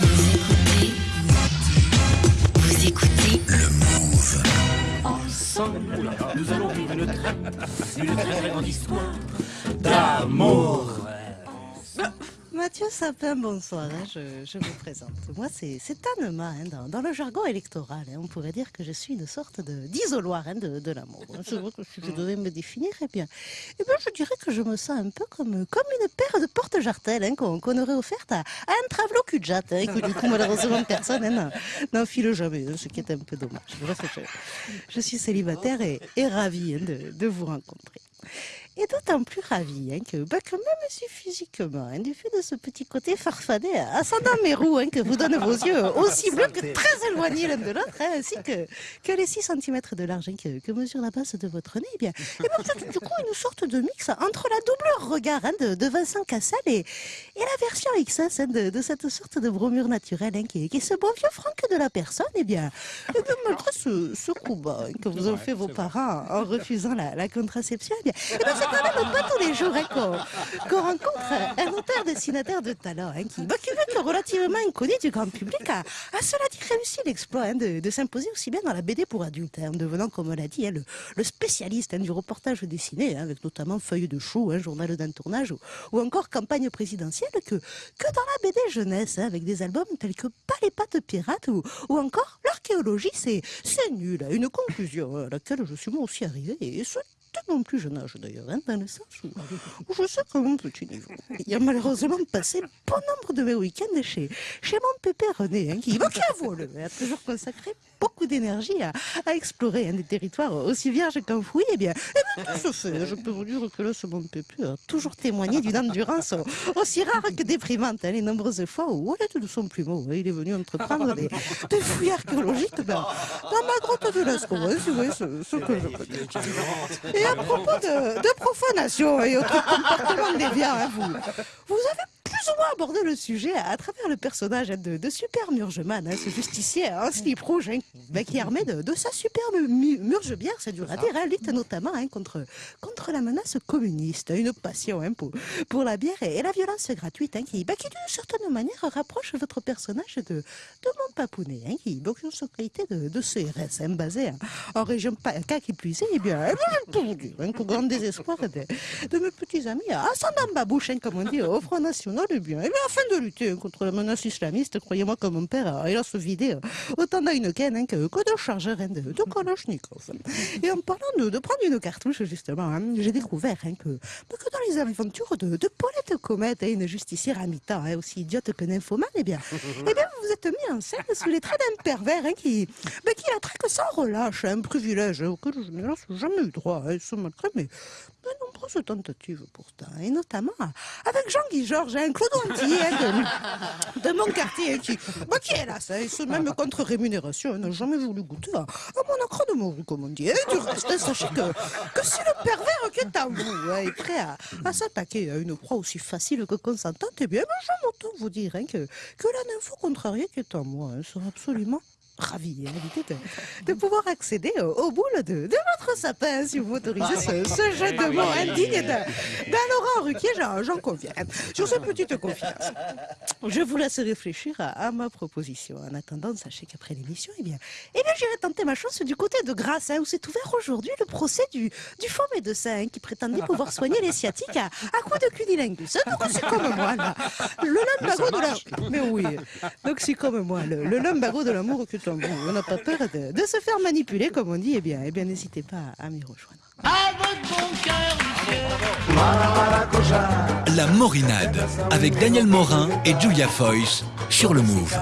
Vous écoutez Vous écoutez Le Move. Ensemble, nous allons vivre une une très grande histoire d'amour. Mathieu Sapin, bonsoir. hein, je, je me présente. Moi, c'est Tanema. hein, dans, dans le jargon électoral, hein, on pourrait dire que je suis une sorte d'isoloir hein, de, de l'amour. C'est vrai que si je devais me définir, eh bien, eh bien, je dirais que je me sens un peu comme, comme une paire de porte-jartelles qu'on aurait offerte à, à un travelo cul et que du coup, malheureusement, personne n'en- file jamais, ce qui est un peu dommage. Bref, je, je suis célibataire et, et ravie de, de vous rencontrer. Et d'autant plus ravie hein, que, bah, que même si physiquement, hein, du fait de ce petit côté farfadet ascendant mes roues hein, que vous donnent vos yeux aussi bleus que très éloignés l'un de l'autre, hein, ainsi que, que les 6 cm de large que, que mesure la base de votre nez, eh bien, eh bien, du coup une sorte de mix entre la doubleur regard de, de Vincent Cassel et, et la version XS de, de cette sorte de bromure naturelle qui, qui est ce beau vieux Franck de la personne, eh bien, eh bien malgré ce, ce coup bas que vous ont fait vos parents en refusant la, la contraception, eh bien, eh bien, c'est même pas tous les jours hein, qu'on rencontre un auteur dessinateur de talent hein, qui, que relativement inconnu du grand public a, a cela dit réussi l'exploit hein, de, de s'imposer aussi bien dans la BD pour adultes, hein, en devenant, comme on l'a dit, le, le spécialiste du reportage dessiné, avec notamment Feuilles de chou, journal d'un tournage, ou, ou encore campagne présidentielle, que, que dans la BD jeunesse, avec des albums tels que Pas les pattes pirates, ou, ou encore L'archéologie, c'est nul, une conclusion à laquelle je suis moi aussi arrivé, et ce dès mon plus jeune âge d'ailleurs, hein, dans le sens où, je sais qu'à mon petit niveau, il a malheureusement passé bon nombre de mes week-ends chez, chez mon pépé René, hein, qui, qui a volé, a toujours consacré beaucoup d'énergie à, à explorer hein, des territoires aussi vierges qu'enfouis, eh bien, eh bien, tout se fait. Je peux vous dire que là, ce mon pépé a toujours témoigné d'une endurance aussi rare que déprimante, hein, les nombreuses fois où, au de son plumeau, il est venu entreprendre des, des fouilles archéologiques ben, dans ma grotte de Lascaux, si vous voyez ce, ce que je. Et à propos de, de profanation et autres comportements déviants, hein, vous, vous avez plus ou moins abordé le sujet à, travers le personnage hein, de, de Super Murgeman, hein, ce justicier en slip rouge hein, qui est armé de, de sa superbe mu- murge-bière, c'est dur à dire, hein, lutte notamment hein, contre, contre la menace communiste, une passion hein, pour, pour la bière et, et la violence gratuite hein, qui, ben, qui d'une certaine manière rapproche votre personnage de, de mon papounet, hein, qui, donc, sa qualité de, de CRS, hein, basé hein, en région PACA qui puisait, bien, eh bien, hein, qu'au grand désespoir de, de mes petits amis, babouche, hein, comme on dit, au Front National, bien, eh bien, afin de lutter contre la menace islamiste, croyez-moi que mon père a hélas vidé euh, autant d'Heineken hein, que, de chargeurs hein, de, de Kalachnikov. Et en parlant de, de prendre une cartouche, justement, hein, j'ai découvert hein, que, bah, que dans les aventures de, de Paulette Comète, hein, une justicière à mi-temps, aussi idiote que nymphomane, eh bien, eh bien, vous vous êtes mis en scène sous les traits d'un pervers qui, bah, qui sans relâche, un privilège auquel je n'ai jamais eu droit, ce malgré mes, mes nombreuses tentatives pourtant, et notamment avec Jean-Guy Georges, un Claude Antillais hein, de, de mon quartier, hein, qui, bah, qui est là, ça, et ce même contre rémunération, hein, n'a jamais voulu goûter à, à mon accro de morue, comme on dit. Et du reste, hein, sachez que, que si le pervers qui est à vous hein, est prêt à, à s'attaquer à une proie aussi facile que consentante, eh bien, ben, je m'entends vous dire hein, que, que la nympho contrariée qui est en moi hein, sera absolument ravi à l'idée de, de pouvoir accéder au, au boule de, de votre sapin, si vous m'autorisez ce, ce jeu de mots indigne d'un Laurent Ruquier, j'en conviens. Sur cette petite confidence, je vous laisse réfléchir à, à ma proposition. En attendant, sachez qu'après l'émission, eh bien, eh bien j'irai tenter ma chance du côté de Grasse, hein, où s'est ouvert aujourd'hui le procès du, du faux médecin hein, qui prétendait pouvoir soigner les sciatiques à, à coups de cunilingus. Hein, Donc c'est comme moi, là. Le lumbago de la... Mais oui. Donc c'est comme moi, le, le lumbago de l'amour que On n'a pas peur de, de se faire manipuler, comme on dit. Eh bien, eh bien n'hésitez pas à m'y rejoindre. Avec mon cœur, La Morinade avec Daniel Morin et Julia Foyce sur le Move.